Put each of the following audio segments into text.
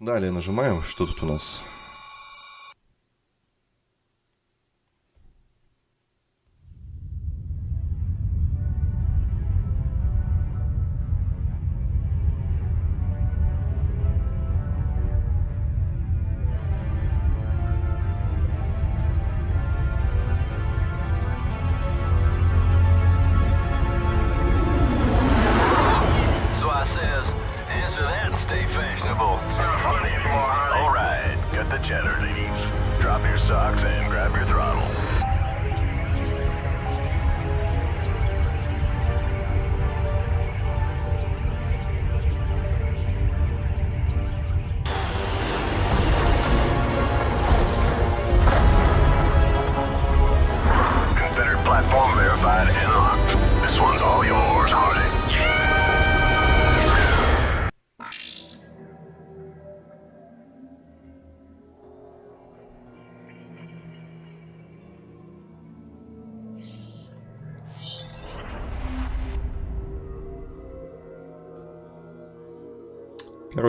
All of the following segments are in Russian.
Далее нажимаем, что тут у нас.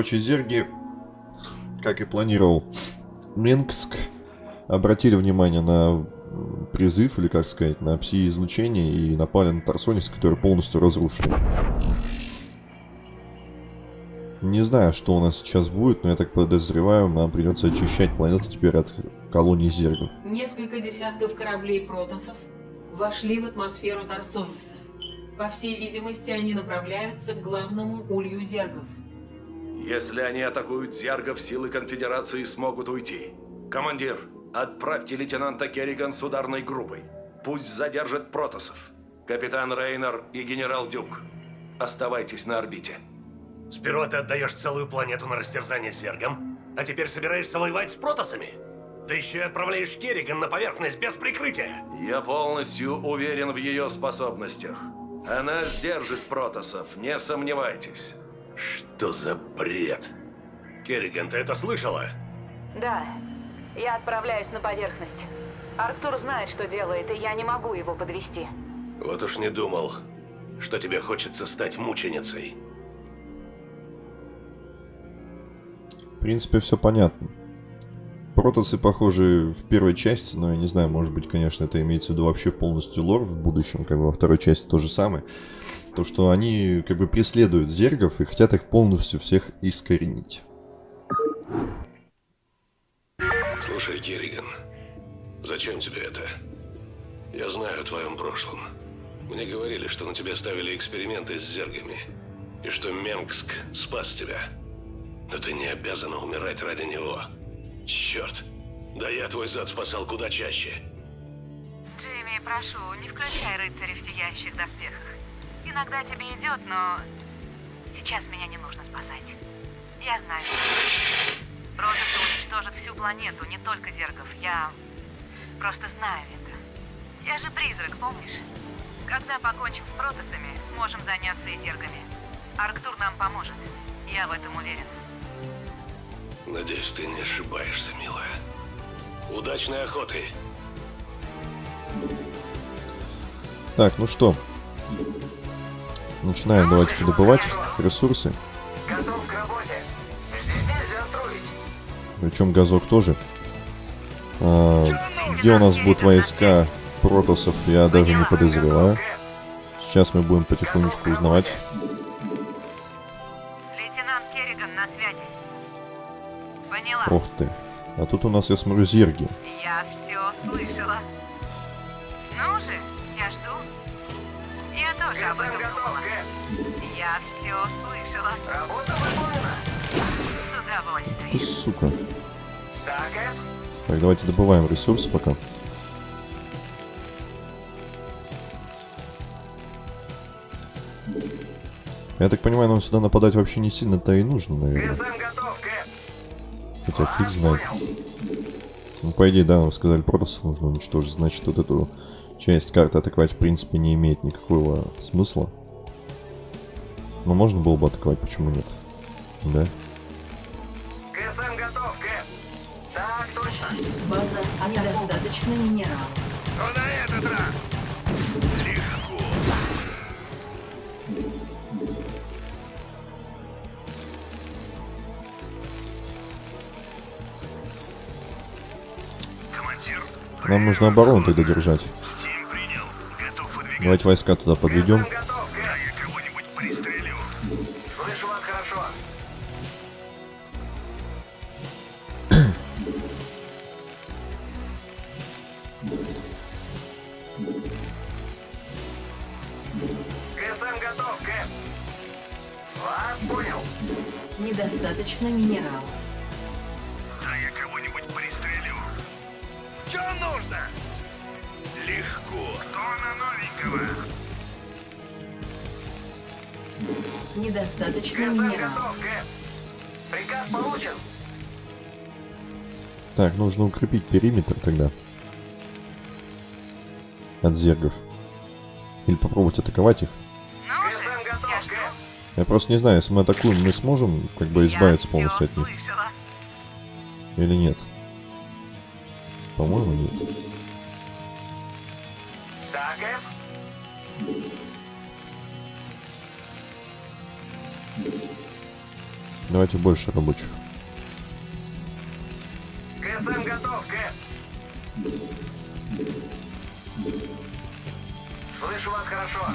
Короче, зерги, как и планировал Минск, обратили внимание на призыв, или как сказать, на пси-излучение и напали на Тарсонис, который полностью разрушили. Не знаю, что у нас сейчас будет, но я так подозреваю, нам придется очищать планету теперь от колонии зергов. Несколько десятков кораблей протосов вошли в атмосферу Тарсониса. По всей видимости, они направляются к главному улью зергов. Если они атакуют зергов, силы конфедерации смогут уйти. Командир, отправьте лейтенанта Керриган с ударной группой. Пусть задержат протосов. Капитан Рейнер и генерал Дюк. Оставайтесь на орбите. Сперва ты отдаешь целую планету на растерзание зергам, а теперь собираешься воевать с протосами? Да еще и отправляешь Керриган на поверхность без прикрытия. Я полностью уверен в ее способностях. Она сдержит протосов, не сомневайтесь. Что за бред? Керриган, ты это слышала? Да, я отправляюсь на поверхность. Арктур знает, что делает, и я не могу его подвести. Вот уж не думал, что тебе хочется стать мученицей. В принципе, все понятно. Протосы похожи в первой части, но я не знаю, может быть, конечно, это имеется в виду вообще полностью лор в будущем, как бы во второй части то же самое. То, что они как бы преследуют зергов и хотят их полностью всех искоренить. Слушай, Керриган, зачем тебе это? Я знаю о твоем прошлом. Мне говорили, что на тебя ставили эксперименты с зергами, и что Менгск спас тебя. Но ты не обязана умирать ради него. Черт, да я твой зад спасал куда чаще. Джейми, прошу, не включай рыцарей в сияющих доспехах. Иногда тебе идет, но сейчас меня не нужно спасать. Я знаю. Протасы уничтожат всю планету, не только зергов. Я просто знаю это. Я же призрак, помнишь? Когда покончим с протасами, сможем заняться и зергами. Арктур нам поможет. Я в этом уверен. Надеюсь, ты не ошибаешься, милая. Удачной охоты! Так, ну что. Начинаем давайте добывать ресурсы. Причем газок тоже. А, где у нас будут войска протосов, я даже не подозреваю. Сейчас мы будем потихонечку узнавать. Ох ты. А тут у нас, я смотрю, зерги. Я все слышала. Ну же, я жду. Я тоже об этом думала. Я все слышала. Работа выполнена. С Ты, удовольствием. сука. Так, Эд. Так, давайте добываем ресурсы пока. Я так понимаю, нам сюда нападать вообще не сильно-то и нужно, наверное. Хотя фиг знает. Ну, по идее, да, нам сказали, протасов нужно уничтожить. Значит, вот эту часть карты атаковать, в принципе, не имеет никакого смысла. Но можно было бы атаковать, почему нет? Да? ГСМ готов, Кэп. Так, точно. База недостаточно минералов. Что на этот раз? Нам нужно оборону тогда держать. Давайте войска туда подведем. Готов, Кэп. Нужно? Легко. Что на новенького? Недостаточно минералов. Приказ получен. Так, нужно укрепить периметр тогда. От зергов. Или попробовать атаковать их. Я просто не знаю, если мы атакуем, мы сможем как бы избавиться полностью от них. Или нет? По-моему, нет. Давайте больше рабочих. ГСМ готов, Кэп. Слышу вас хорошо.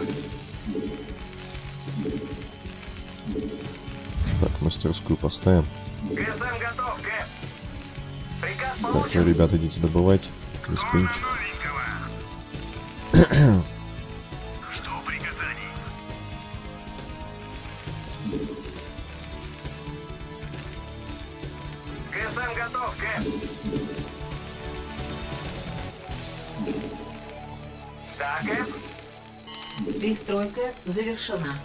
Так, мастерскую поставим. ГСМ готов, Кэп. Вы, ребята, идите добывать. Да, Кэп. Перестройка завершена.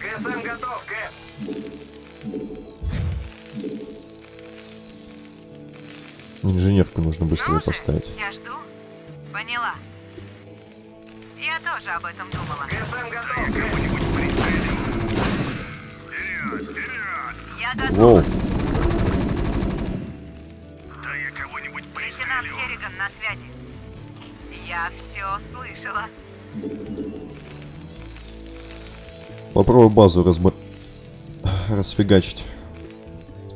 ГСМ готов, Кэп. Инженерку нужно быстрее Ну поставить. Я жду. Поняла. Я тоже об этом думала. Готов. Вперед, вперед! Я готова. Воу, Да я кого-нибудь Лейтенант Керриган на связи. Я все слышала. попробуй базу разма... расфигачить.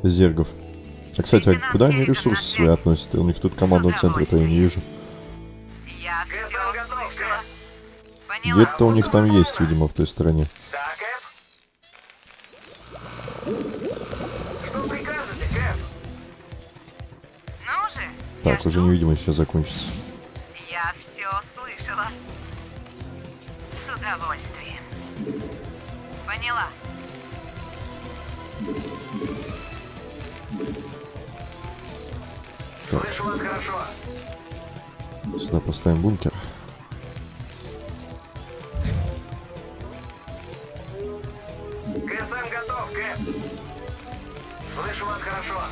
Зергов. А, кстати, а куда они ресурсы свои относят? У них тут командного центра-то я не вижу. Где-то у них там есть, видимо, в той стороне. Так, уже невидимость сейчас закончится. Вас хорошо. Сюда поставим бункер. ГСМ готов, Кэп. Слышу вас хорошо.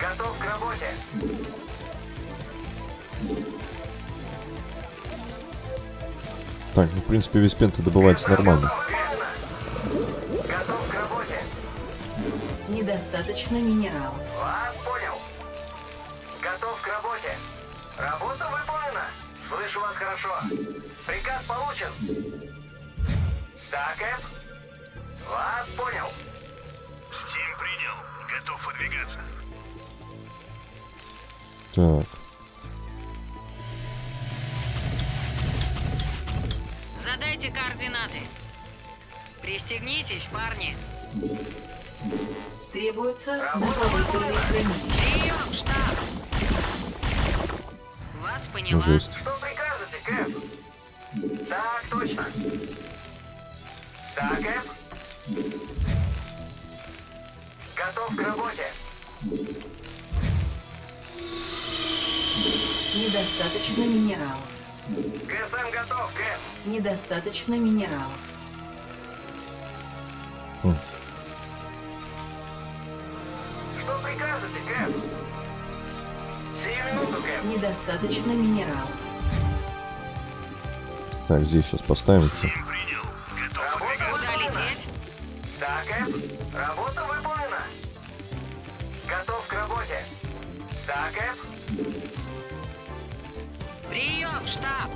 Готов к работе. Так, ну, в принципе, весь пента добывается нормально. Готов к работе. Недостаточно минералов. Задайте координаты. Пристегнитесь, парни. Требуется дополнительный хранитель. Прием, штаб. Вас поняла. жесть. Что прикажете, Кэп? Так, точно. Да, Кэп. Готов к работе. Недостаточно минералов. Недостаточно минералов. Хм. Что прикажете, Кэп? Сию минуту, Кэп. Недостаточно минералов. Так, здесь сейчас поставим еще. Принял. Готов Куда выдвигаться. лететь? Да, Кэп. Работа выполнена. Готов к работе. Да, Кэп. Прием, штаб.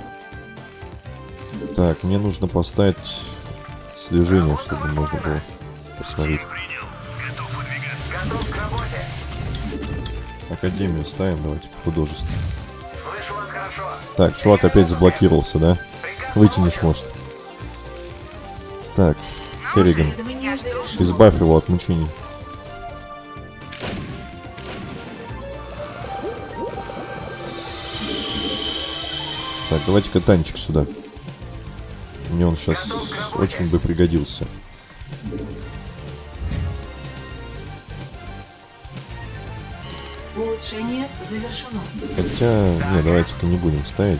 Так, мне нужно поставить слежение, чтобы можно было посмотреть. Академию ставим, давайте, вас хорошо. Так, чувак опять заблокировался, да? Выйти не сможет. Так, Керриган, избавь его от мучений. Так, давайте-ка танчик сюда. Он сейчас очень бы пригодился. Улучшение завершено. Хотя, не, давайте-ка не будем ставить.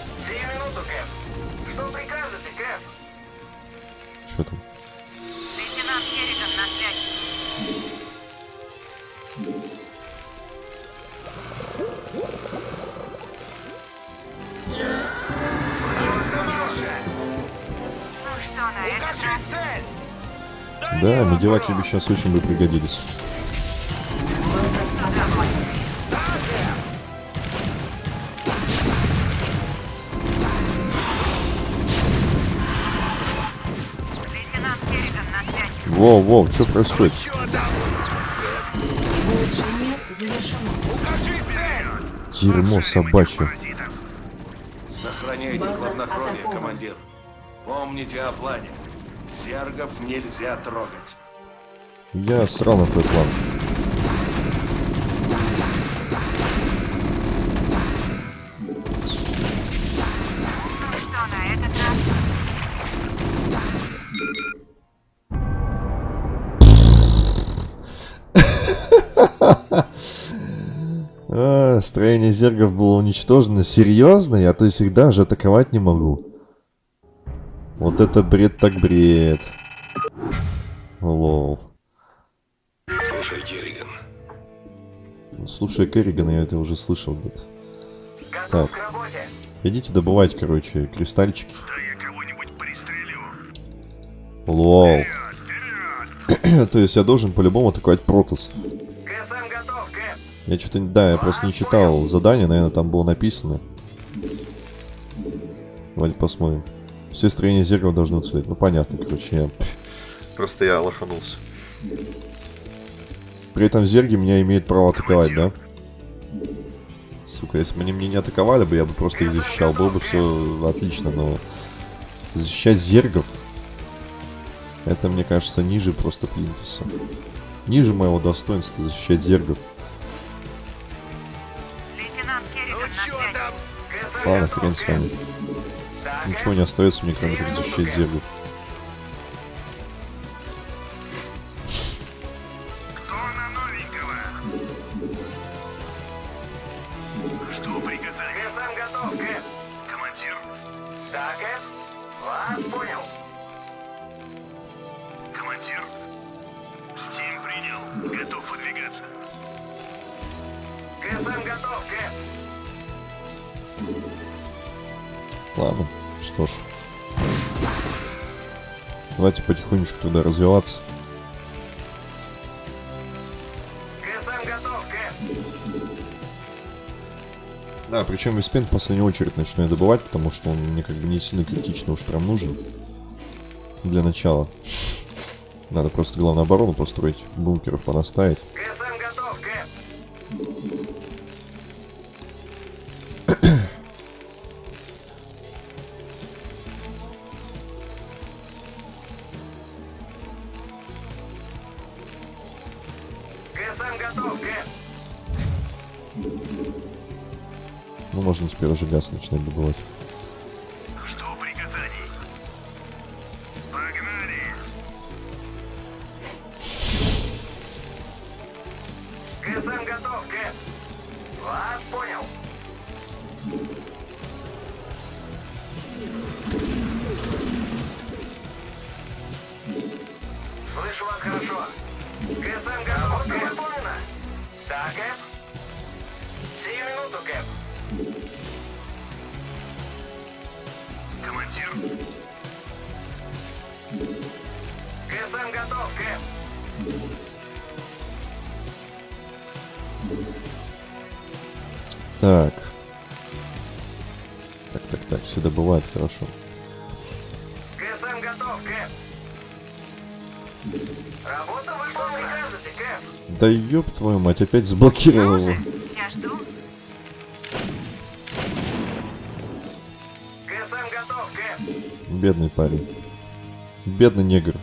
Да, медиваки бы сейчас очень бы пригодились. Воу, воу, что происходит? Дерьмо собачье. Сохраняйте хладнокровие, командир. Помните о плане. Зергов нельзя трогать. Я срал на твой план. А, строение зергов было уничтожено. Серьезно? Я то есть их даже атаковать не могу. Вот это бред так бред. Лол. Слушай, Керриган, Слушай, Керригана, я это уже слышал где-то. Готов Так. к работе. Идите добывать, короче, кристальчики. Да я кого-нибудь пристрелю. Лол. то есть я должен по-любому атаковать Протос. КСМ готов, Кэп. Я что-то... Да, я просто не читал задание, наверное, там было написано. Давайте посмотрим. Все строения зергов должны уцелеть. Ну, понятно, короче, я... Просто я лоханулся. При этом зерги меня имеют право атаковать, да? Сука, если бы они меня не атаковали бы, я бы просто их защищал. Было бы все отлично, но... Защищать зергов... Это, мне кажется, ниже просто плинтуса. Ниже моего достоинства защищать зергов. КСМ Ладно, хрен с вами. Ничего не остается мне, кроме как защищать зергов. КСМ готов. Да, причем Виспен в последнюю очередь начну я добывать, потому что он мне как бы не сильно критично уж прям нужен. Для начала. Надо просто главную оборону построить, бункеров понаставить. КСМ уже газ начинать добывать. Да ёб твою мать, опять заблокировал его. Я жду. Бедный парень. Бедный негр.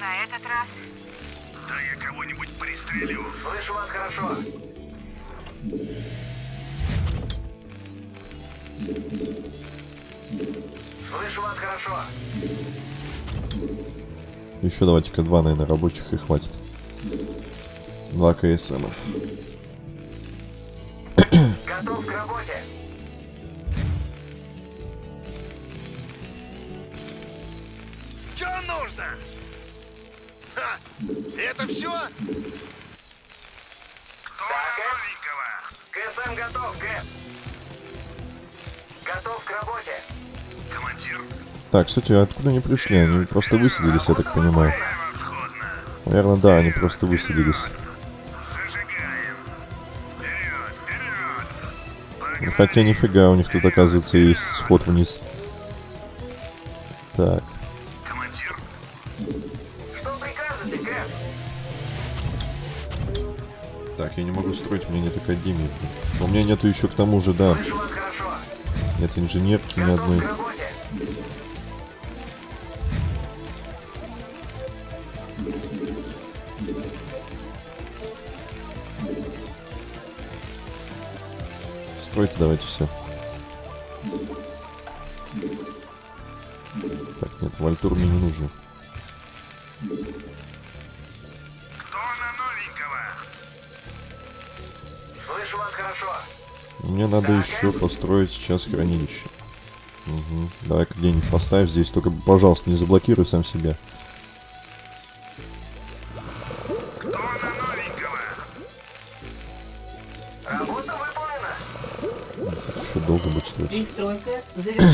На этот раз? Да я кого-нибудь пристрелю. Слышу вас хорошо. Слышу вас хорошо. еще давайте-ка два, наверное, рабочих и хватит. Два КСМ. Готов к работе. Это все? Кто Да, новенького? КСМ готов, Кэп. Готов к работе. Командир. Так, кстати, а откуда они пришли? Они просто высадились, я так понимаю. Наверное, да, они просто высадились. Зажигаем. Вперед, вперед. Ну, Хотя нифига, у них тут, оказывается, есть сход вниз. Так, так, я не могу строить, у меня нет академии. блин. У меня нету еще к тому же, да, нет инженерки ни одной. Стройте давайте все. Так, нет, вальтур мне не нужно. Мне надо еще построить сейчас хранилище. Угу. Давай-ка где-нибудь поставь здесь, только, пожалуйста, не заблокируй сам себя. Еще долго будет строить. Пристройка завершена.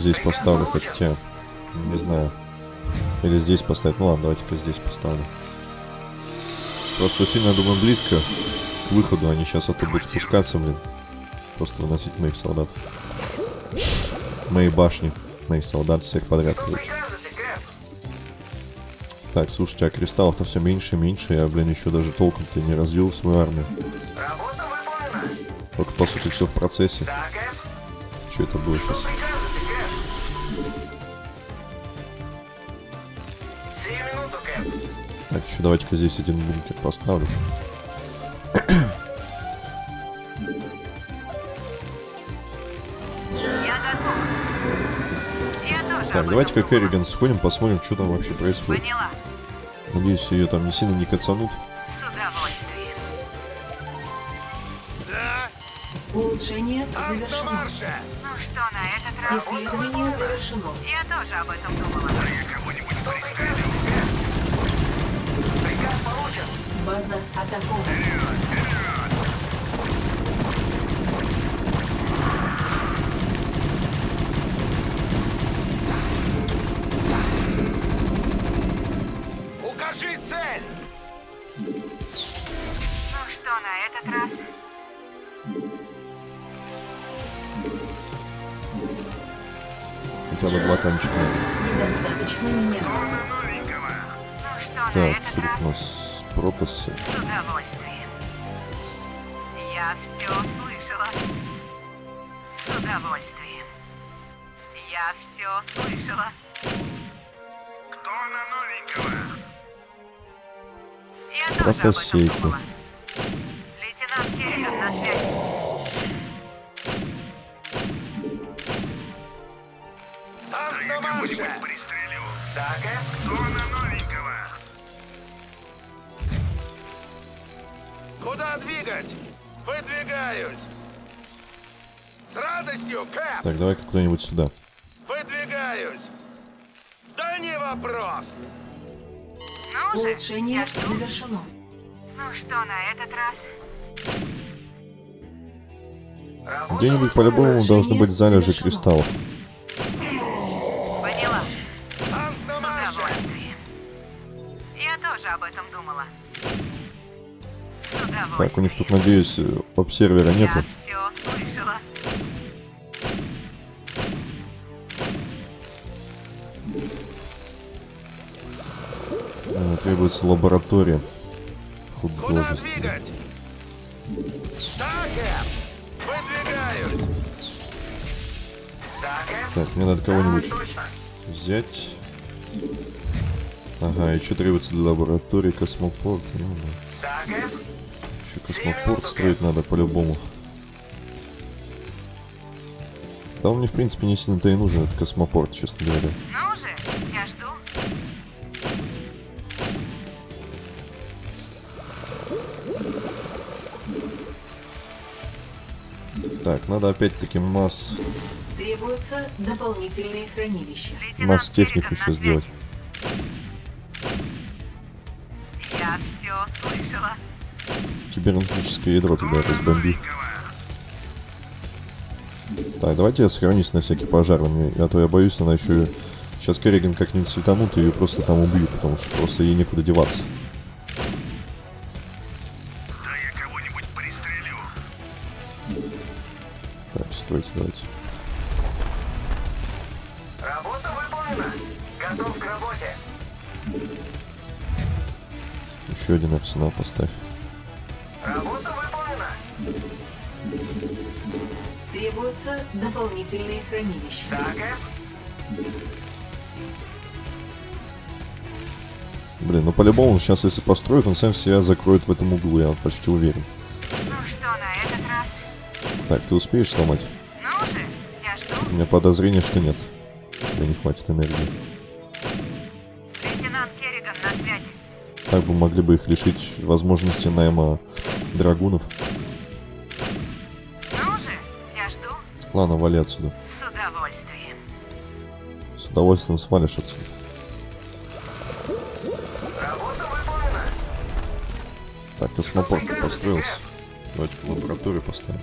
Здесь поставлю, хотя, не знаю. Или здесь поставить. Ну ладно, давайте-ка здесь поставлю. Просто сильно, думаю, близко к выходу. Они сейчас оттуда будут спускаться, блин. Просто выносить моих солдат. Мои башни. Моих солдат всех подряд, короче. Так, слушайте, а кристаллов-то все меньше и меньше. Я, блин, еще даже толком-то не развил свою армию. Только, по сути, все в процессе. Что это было сейчас? Так, еще давайте-ка здесь один бункер поставлю. Я готов. Я тоже об Так, давайте-ка. Керриган сходим, посмотрим, что там вообще происходит. Поняла. Надеюсь, ее там не сильно не кацанут. С удовольствием. Улучшение завершено. Ну что на этот раз? Исследование завершено. Я тоже об этом думала. База атакована. Укажи цель! Ну что, на этот раз? Хотя бы два танчика. Недостаточно меня. Ну так, что нас? Протасы. с удовольствием. Я все слышала. С удовольствием. Я все слышала. Кто на новенького? Я тоже об этом Фотосейки. думала. Лейтенант Керриган на связи. Так, Кто на Куда двигать? Выдвигаюсь. С радостью, Кэп! Так, давай-ка куда-нибудь сюда. Выдвигаюсь. Да не вопрос. Ну же, Улучшение завершено. Ну что на этот раз? Где-нибудь по-любому должны быть залежи кристаллов. Поняла. Я тоже об этом думала. Так, у них тут, надеюсь, обсервера нету. Э, Требуется лаборатория художественная. Так, мне надо кого-нибудь взять. Ага, и что требуется для лаборатории? Космопорт. Ну, да. Еще космопорт строить надо по-любому. Да он мне, в принципе, не сильно-то и нужен, этот космопорт, честно говоря. Ну же, я жду. Так, надо опять-таки масс, Требуются дополнительные хранилища. Масс технику еще сделать. Кибернетическое ядро тогда разбомби. Так, давайте я сохранюсь на всякий пожарный, а то я боюсь, она еще... Сейчас Керриган как-нибудь светанут, и ее просто там убьют, потому что просто ей некуда деваться. Да я кого-нибудь пристрелю. Так, стойте, давайте. Работа выполнена. Готов к работе. Еще один арсенал поставь. Дополнительные хранилища. Так? Блин, ну по-любому сейчас, если построит, он сам себя закроет в этом углу, я почти уверен. Ну что на этот раз? Так, ты успеешь сломать? Ну же, я жду. У меня подозрение, что нет. Тебе не хватит энергии. Лейтенант Керриган на связи. Так бы могли бы их лишить возможности найма драгунов. Ладно, вали отсюда. С удовольствием. С удовольствием свалишь отсюда. Так, космопорт построился. Давайте в лабораторию поставим.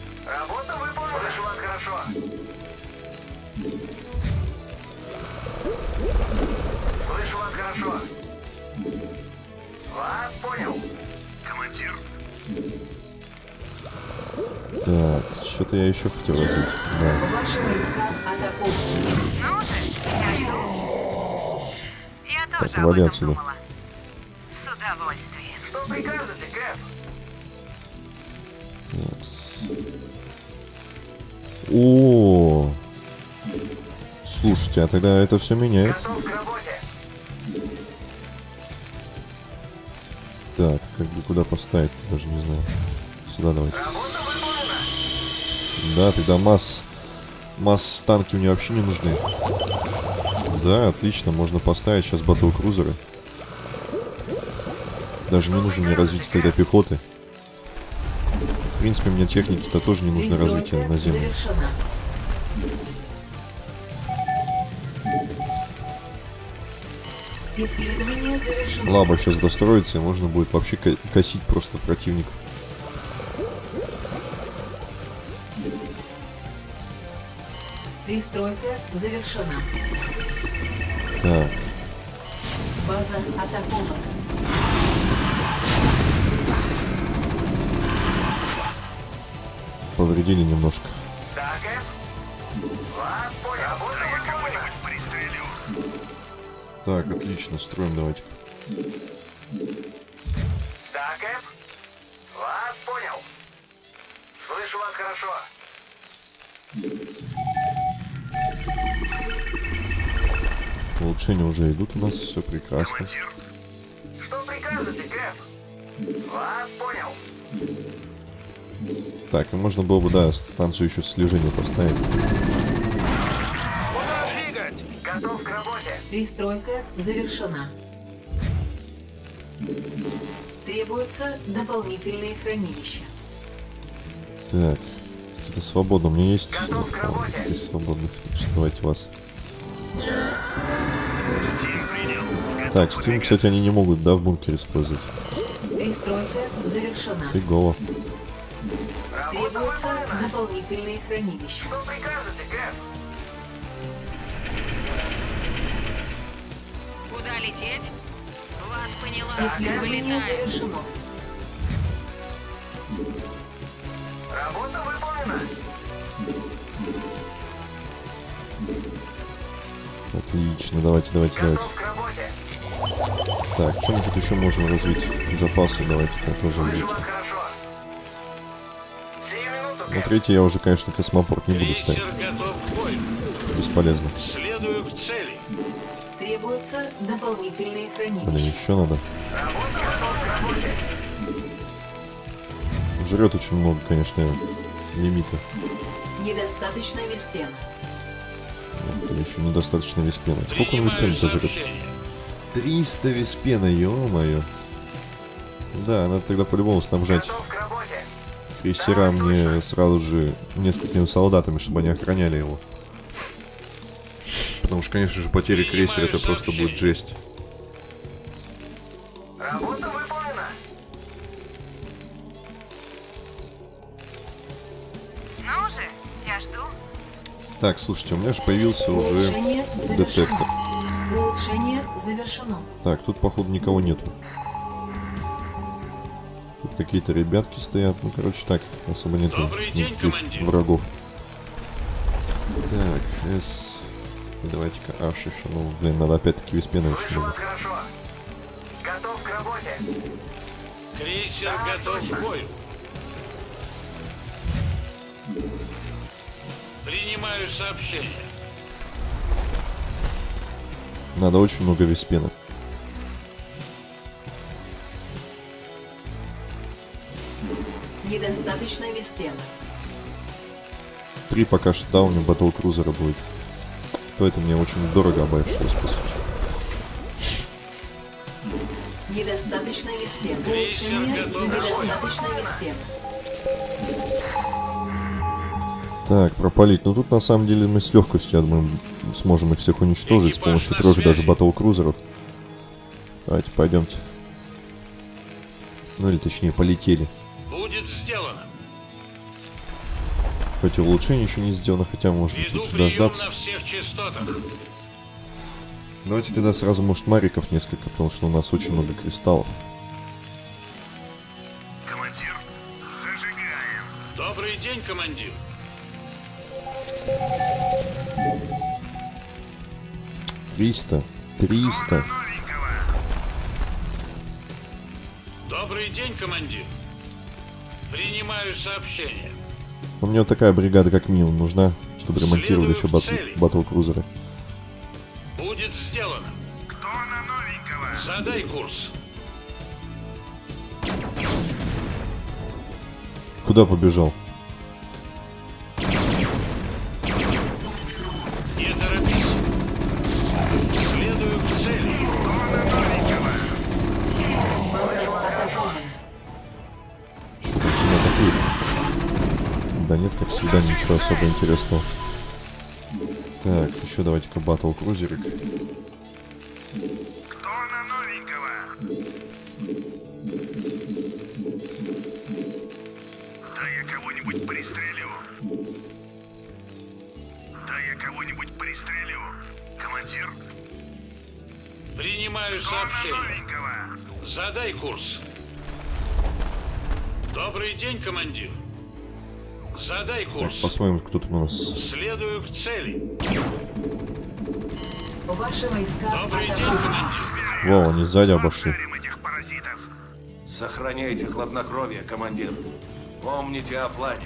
Что-то я еще хотел развить. Да. Так, об вали этом отсюда. О, слушайте, а тогда это все меняет. Так, как бы куда поставить, даже не знаю. Сюда давайте. Да, тогда масс, масс танки мне вообще не нужны. Да, отлично, можно поставить сейчас батл крузеры. Даже не нужно мне развитие тогда пехоты. В принципе, мне техники-то тоже не нужно развитие. Исследование завершено. Лаба сейчас достроится, и можно будет вообще ко- косить просто противников. Перестройка завершена. Так, База атакована. повредили немножко. Так, Кэп? Вас понял. Работа выполнена. Так, отлично, строим давайте. Улучшения уже идут у нас, все прекрасно. Что прикажете, Кэп? Вас понял. Так, и можно было бы, да, станцию еще слежения поставить. Готов к работе. Перестройка завершена. Требуются дополнительные хранилища. Так, это свободно. У меня есть Готов к работе. теперь свободных. Давайте вас. Так, Steam, кстати, они не могут, да, в бункере использовать. Завершена. Фигово. Требуются дополнительные хранилища. Что прикажете, Кэп? Куда лететь? Вас поняла. Исследование завершено. Отлично, давайте, давайте, давайте. Так, что мы тут еще можем развить? Запасы давайте-ка тоже увеличим. минуту, Ну, третий я уже, конечно, космопорт не буду ставить. Бесполезно. Следую к цели. Требуются дополнительные Блин, хранилища. еще надо. Жрет очень много, конечно, лимита. Недостаточно виспена. Это еще недостаточно виспена. Сколько он виспена-то жрет? сообщение. 300 виспена, ё-моё. Да, надо тогда по-любому снабжать крейсера мне сразу же несколькими солдатами, чтобы они охраняли его. Потому что, конечно же, потери крейсера это просто будет жесть. Работа Так, слушайте, у меня же появился уже детектор. Улучшение завершено. Так, тут, походу, никого нету. Тут какие-то ребятки стоят. Ну, короче, так, особо нету Добрый день, командир. врагов. Так, С... И давайте-ка H еще. Ну, блин, надо опять-таки Виспена очень много. Готов к работе. Крейсер готов к бою. Принимаю сообщение. Надо очень много Виспена. Недостаточно виспена. Три пока что да, у меня батл крузера будет. То это мне очень дорого обошлось, по сути. Недостаточно виспена. Недостаточно виспена. Так, пропалить. Ну тут на самом деле мы с легкостью, я думаю, сможем их всех уничтожить с помощью трех даже батл крузеров. Давайте, пойдемте. Ну или точнее, полетели. Будет сделано. Хоть и улучшение еще не сделано, хотя может быть лучше дождаться. Давайте тогда сразу, может, мариков несколько, потому что у нас очень много кристаллов. Командир, зажигаем. Добрый день, командир. Триста. Триста. Добрый день, командир. Принимаю сообщение. У меня вот такая бригада как минимум нужна, чтобы ремонтировали еще Следую батл, к цели. батл крузеры. Будет сделано. Кто на новенького? Задай курс. Куда побежал? Нет, как всегда, ничего особо интересного. Так, еще давайте-ка батл крузерик. Кто на новенького? Да я кого-нибудь пристрелю. Да я кого-нибудь пристрелю. Командир? Принимаю сообщение. новенького? Задай курс. Добрый день, командир. Задай Так, курс. посмотрим, кто тут у нас. Следую к цели. Ваши войска Добрый день, командир. Вау, они сзади обошли. Сохраняйте хладнокровие, командир. Помните о плане.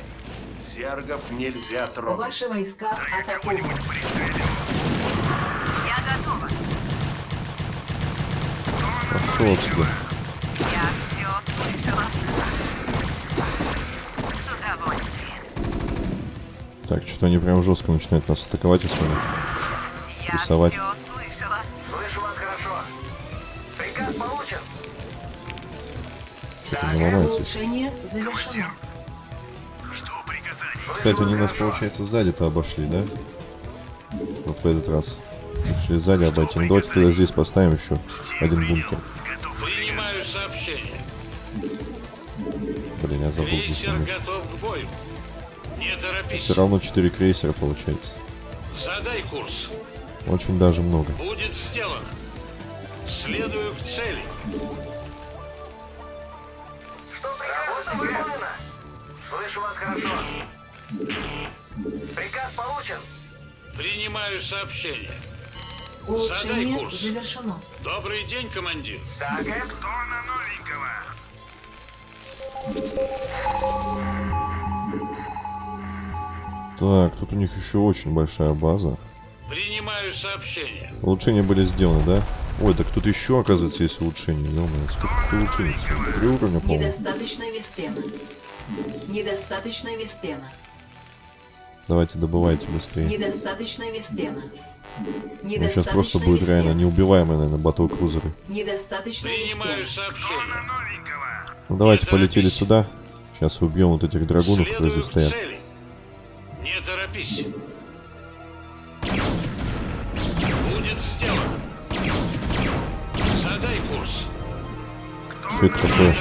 Зергов нельзя трогать. Ваши войска атакованы. Я готова. Пошел отсюда. Так, что-то они прям жестко начинают нас атаковать, если они... Я Рисовать. все слышала. Слышу вас хорошо. Приказ получен. Что-то не ломается. Кстати, они нас, получается, сзади-то обошли, да? Вот в этот раз. Решили сзади обойти. Ну, давайте тогда здесь поставим еще один бункер. Блин, я забыл здесь Крейсер номер. готов к бою. Не торопись. Все равно 4 крейсера получается. Задай курс. Очень даже много. Будет сделано. Следую к цели. Что приказ выполнено? Слышу вас хорошо. Приказ получен. Принимаю сообщение. Улучшение курс. завершено. Добрый день, командир. Так, Эп. Кто на новенького? Так, тут у них еще очень большая база. Принимаю сообщение. Улучшения были сделаны, да? Ой, так тут еще, оказывается, есть улучшения. ё сколько тут улучшений? Три уровня, по-моему. Недостаточно веспена. Недостаточно веспена. Давайте добывайте быстрее. Недостаточно веспена. Ну, сейчас просто будет реально веспена. неубиваемые, наверное, батл крузеры. Недостаточно Принимаю сообщение. Ну давайте полетели сюда. Сейчас убьем вот этих драгунов, которые здесь стоят. цели. Не торопись. Будет сделано. Задай курс. Что это такое?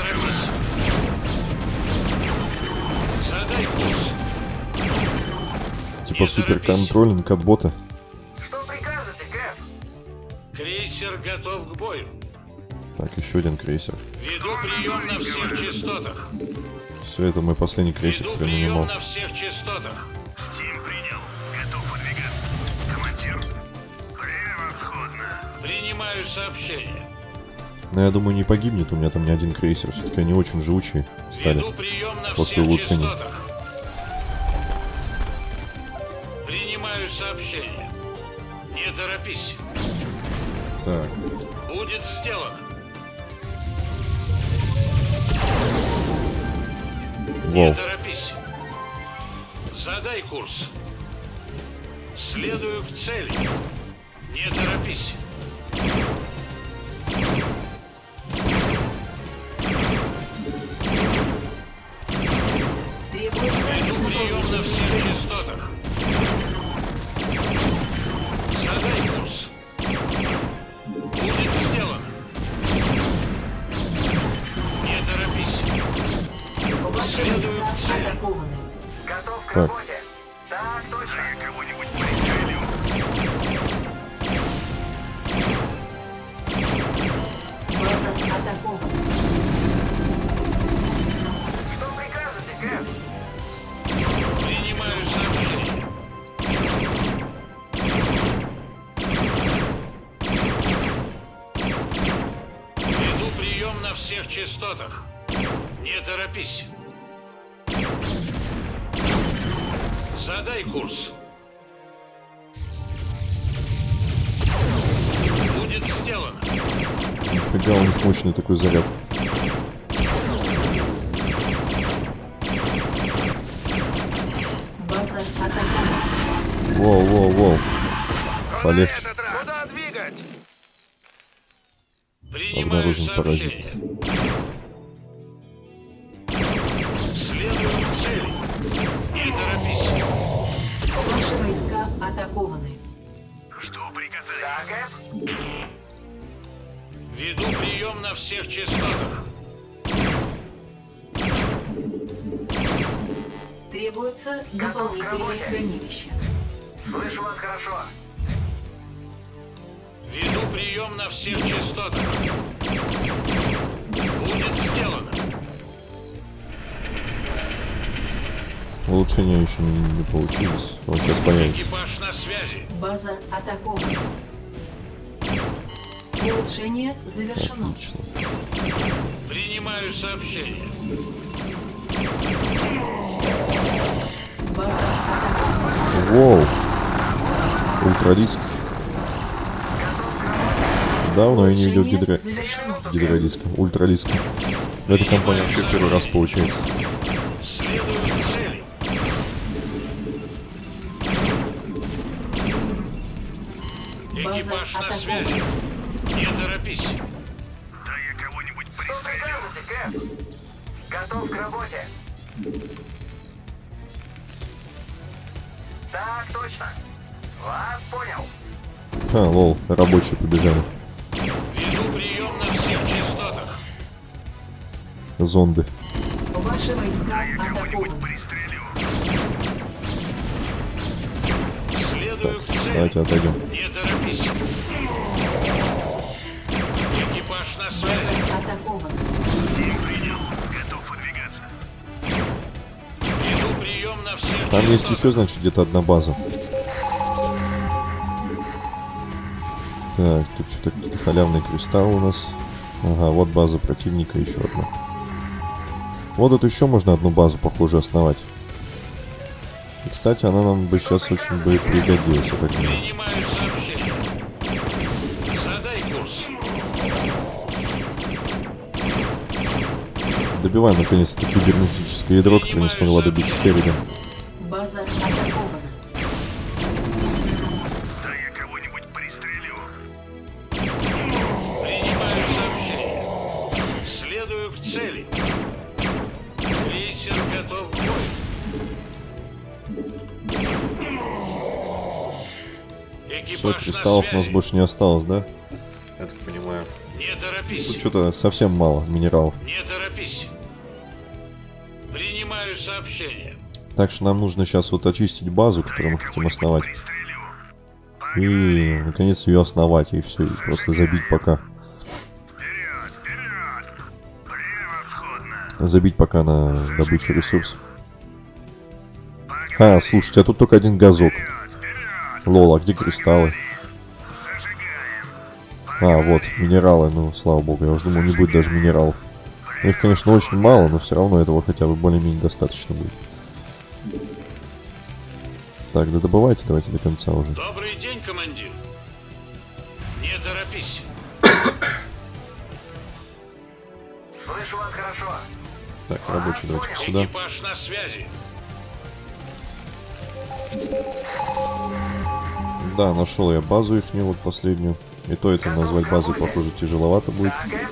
Задай курс. Типа суперконтролинг от бота. Что прикажете, Кэп? Крейсер готов к бою. Так, еще один крейсер. Веду прием на всех частотах. Все, это мой последний крейсер, Веду который прием нанимал. на всех частотах. Принимаю сообщение. Но я думаю, не погибнет, у меня там не один крейсер. Все-таки они очень живучие стали. После всех улучшений. частотах. Принимаю сообщение. Не торопись. Так, Будет сделано. Не вау. торопись. Задай курс. Следую к цели. Не торопись. Торопись. Задай курс. Будет сделано. Нифига, у них мощный такой заряд. Воу, воу, воу. Полегче. Куда двигать? Принимаю Обнаружен паразит. Требуется дополнительное хранилище. Слышу вас хорошо. Веду прием на всех частотах. Будет сделано. Улучшения еще не, не получились. Вот сейчас появится. Экипаж на связи. База атакована. Улучшение завершено. Отлично. Принимаю сообщение. Воу. Ультралиск. Давно я не видел гидро... гидролиска. Ультралиска. В этой компании вообще первый раз получается. Экипаж на связи. Не торопись. Да я кого-нибудь пристрелю. Готов к работе. Так, точно. Вас понял. А, лол, рабочие побежали. Веду прием на всех частотах. Зонды. Ваши войска. Пристрелю. Следую к цели. Давайте отойдем. Не торопись. Экипаж на связи. База атакована. Тим принял. Там есть еще, значит, где-то одна база. Так, тут что-то какие-то халявные кристаллы у нас. Ага, вот база противника, еще одна. Вот тут еще можно одну базу, похоже, основать. И, кстати, она нам бы сейчас очень бы пригодилась, я так думаю. Принимаю сообщение. Задай курс. Добиваем, наконец-то, кибернетическое ядро, которое не смогла добить Керриган. База атакована. Да я кого-нибудь пристрелю. Принимаю сообщение. Следую к цели. Крейсер готов к бою. Экипаж Все, кристаллов у нас больше не осталось, да? Я так понимаю. Не торопись. Тут что-то совсем мало минералов. Не торопись. Так что нам нужно сейчас вот очистить базу, которую мы хотим основать. И, наконец, ее основать, и все, и просто забить пока. Забить пока на добычу ресурсов. А, слушайте, а тут только один газок. Лол, где кристаллы? А, вот, минералы, ну, слава богу, я уже думал, не будет даже минералов. Их, конечно, очень мало, но все равно этого хотя бы более-менее достаточно будет. Так, да добывайте давайте до конца уже. Добрый день, командир. Не торопись. Слышу вас хорошо. Так, рабочий давайте сюда. Экипаж на связи. Да, нашел я базу их вот последнюю. И то это назвать базой, похоже, тяжеловато будет. Кэп?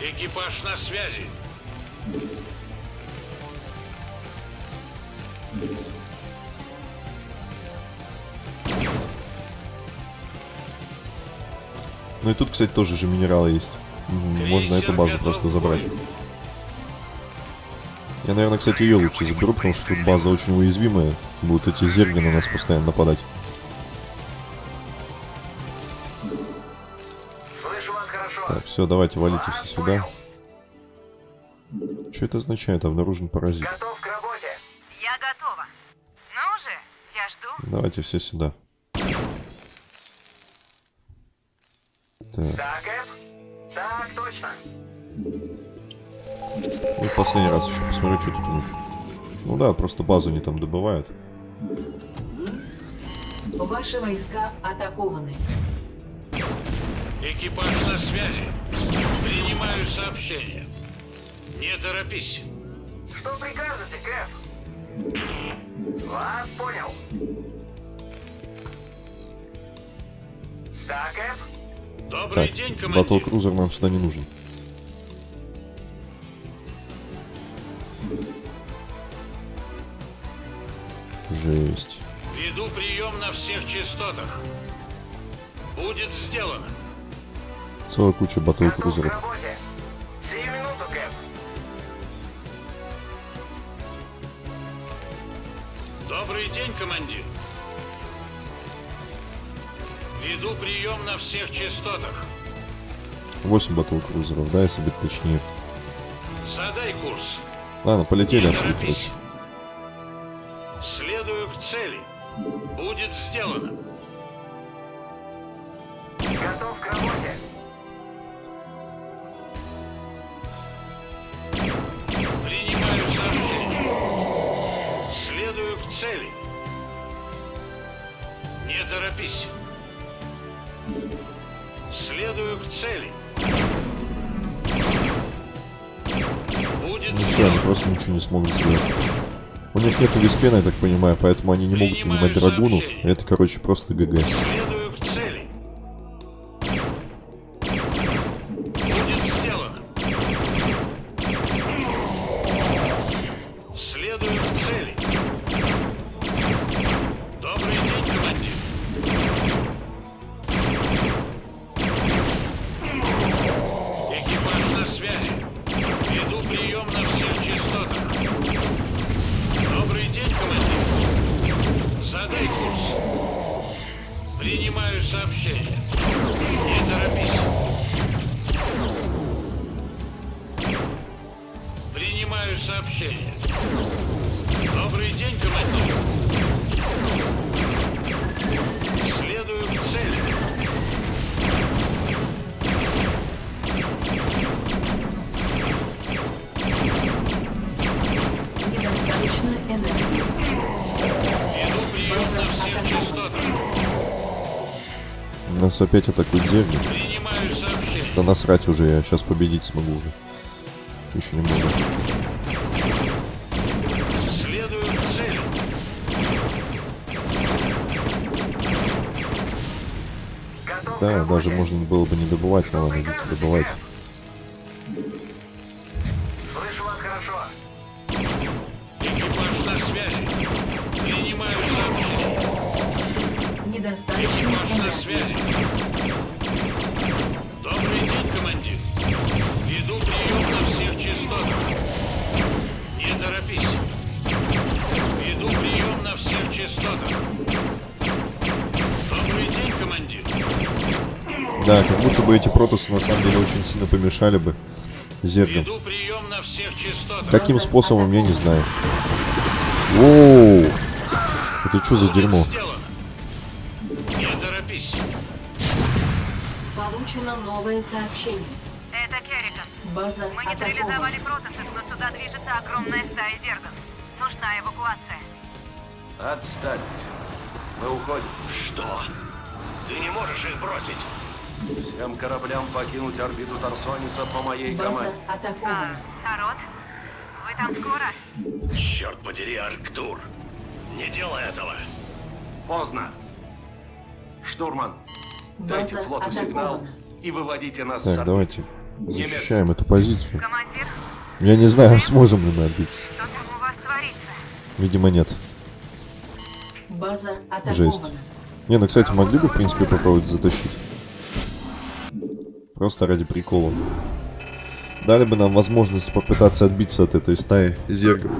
Экипаж на связи. Ну и тут, кстати, тоже же минералы есть. Можно эту базу просто забрать. Я, наверное, кстати, ее лучше заберу, потому что тут база очень уязвимая. Будут эти зерги на нас постоянно нападать. Слышу вас хорошо. Так, все, давайте валите все сюда. Что это означает? Обнаружен паразит. Готов к работе. Я готова. Ну же, я жду. Давайте все сюда. Так, Так, Кэп? Так, точно. и в последний раз еще посмотрю, что тут у них. Ну да, просто базу они там добывают. Ваши войска атакованы. Экипаж на связи. Принимаю сообщение. Не торопись. Что прикажете, Кэп? Вас понял. Так, Кэп? Добрый Так, день, командир. батл-крузер нам сюда не нужен. Жесть. Веду прием на всех частотах. Будет сделано. Целая куча Готов к батл-крузеров. работе. Сию минуту, Кэп. Добрый день, командир. Веду прием на всех частотах. 8 батл-крузеров, да, если быть точнее. Задай курс. Ладно, полетели отсюда, короче. Следую к цели. Будет сделано. Просто ничего не смогут сделать. У них нету виспена, я так понимаю, поэтому они не могут принимать драгунов. Это, короче, просто ГГ. Нас опять атакуют зерни. Да насрать уже, я сейчас победить смогу уже. Еще немного. Да, даже можно было бы не добывать, но ладно, добывать. Да, как будто бы эти протосы на самом деле очень сильно помешали бы частотах. Каким способом, я не знаю. Воу! Это что за дерьмо? Сделано. Не торопись. Получено новое сообщение. Это Керриган. База Мы нейтрализовали протасов, но сюда движется огромная стая зергов. Нужна эвакуация. Отставить. Мы уходим. Что? Ты не можешь их бросить. Всем кораблям покинуть орбиту Тарсониса по моей База команде. А, атакована. народ, вы там скоро? Черт подери, Арктур. Не делай этого. Поздно. Штурман, дайте флоту сигнал и выводите нас Так, давайте защищаем эту позицию. Командир, Я не знаю, сможем ли мы отбиться. что там у вас творится? Видимо, нет. База Жесть. атакована. Не, ну, кстати, могли бы, в принципе, попробовать затащить. Просто ради прикола. Дали бы нам возможность попытаться отбиться от этой стаи зергов.